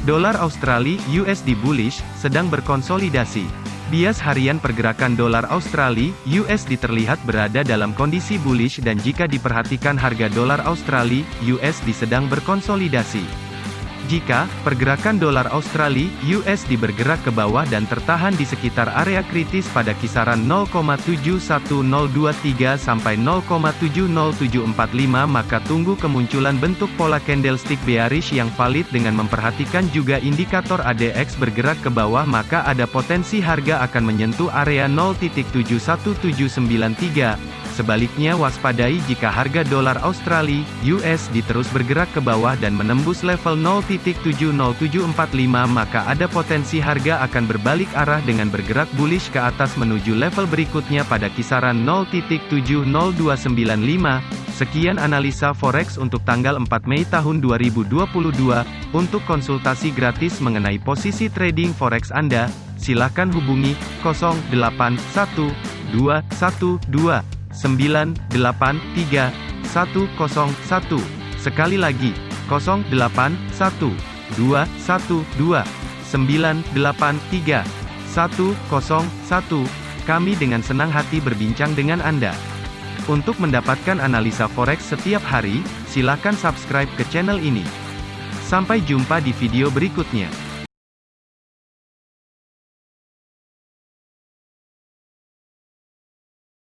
Dolar Australia USD bullish sedang berkonsolidasi. Bias harian pergerakan dolar Australia USD terlihat berada dalam kondisi bullish dan jika diperhatikan harga dolar Australia USD sedang berkonsolidasi. Jika pergerakan dolar Australia USD bergerak ke bawah dan tertahan di sekitar area kritis pada kisaran 0,71023 sampai 0,70745 maka tunggu kemunculan bentuk pola candlestick bearish yang valid dengan memperhatikan juga indikator ADX bergerak ke bawah maka ada potensi harga akan menyentuh area 0.71793 Sebaliknya waspadai jika harga dolar Australia, USD terus bergerak ke bawah dan menembus level 0.70745 maka ada potensi harga akan berbalik arah dengan bergerak bullish ke atas menuju level berikutnya pada kisaran 0.70295. Sekian analisa forex untuk tanggal 4 Mei tahun 2022. Untuk konsultasi gratis mengenai posisi trading forex Anda, silakan hubungi 081212 983 Sekali lagi, 081212 983 Kami dengan senang hati berbincang dengan Anda. Untuk mendapatkan analisa forex setiap hari, silakan subscribe ke channel ini. Sampai jumpa di video berikutnya.